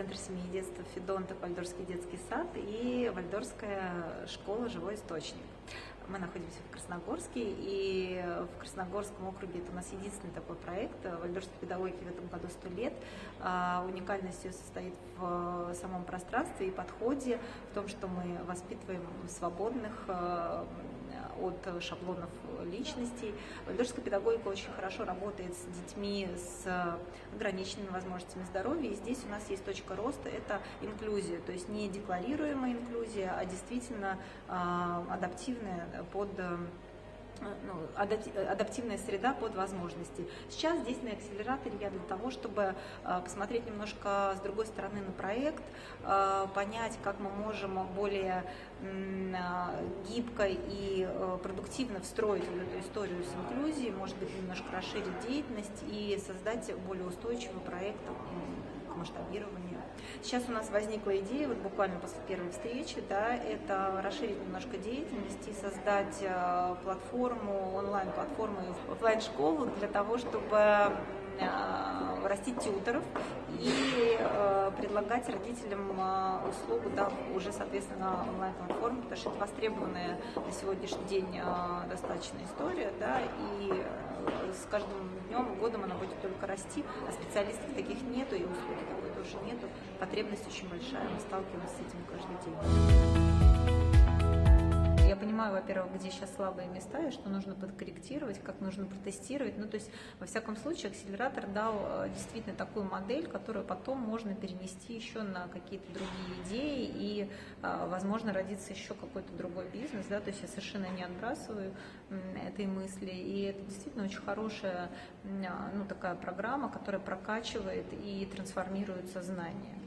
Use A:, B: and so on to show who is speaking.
A: Центр семьи и детства Федонтов, Вальдорфский детский сад и Вальдорфская школа «Живой источник». Мы находимся в Красногорске, и в Красногорском округе это у нас единственный такой проект. Вальдорфской педагогики в этом году 100 лет. А, уникальность ее состоит в самом пространстве и подходе, в том, что мы воспитываем свободных, а, от шаблонов личностей. Вальдорфская педагогика очень хорошо работает с детьми с ограниченными возможностями здоровья, и здесь у нас есть точка роста, это инклюзия, то есть не декларируемая инклюзия, а действительно а, адаптивная под адаптивная среда под возможности. Сейчас здесь на акселераторе я для того, чтобы а, посмотреть немножко с другой стороны на проект, понять, как мы можем более гибко и продуктивно встроить эту историю с инклюзией, может быть, немножко расширить деятельность и создать более устойчивый проект к масштабированию Сейчас у нас возникла идея, вот буквально после первой встречи, да, это расширить немножко деятельность и создать э, платформу, онлайн-платформу, офлайн-школу для того, чтобы э, растить тьютеров и э, предлагать родителям услугу да, уже, соответственно, онлайн-платформе, потому что это востребованная на сегодняшний день э, достаточно история, да, и с каждым днем, годом она будет только расти, а специалистов таких нету, и услуги такой тоже нету. Потребность очень большая, мы сталкиваемся с этим каждый день понимаю, во-первых, где сейчас слабые места и что нужно подкорректировать, как нужно протестировать. Ну, то есть, во всяком случае, акселератор дал э, действительно такую модель, которую потом можно перенести еще на какие-то другие идеи и, э, возможно, родится еще какой-то другой бизнес, да, то есть я совершенно не отбрасываю этой мысли, и это действительно очень хорошая, ну, такая программа, которая прокачивает и трансформирует сознание.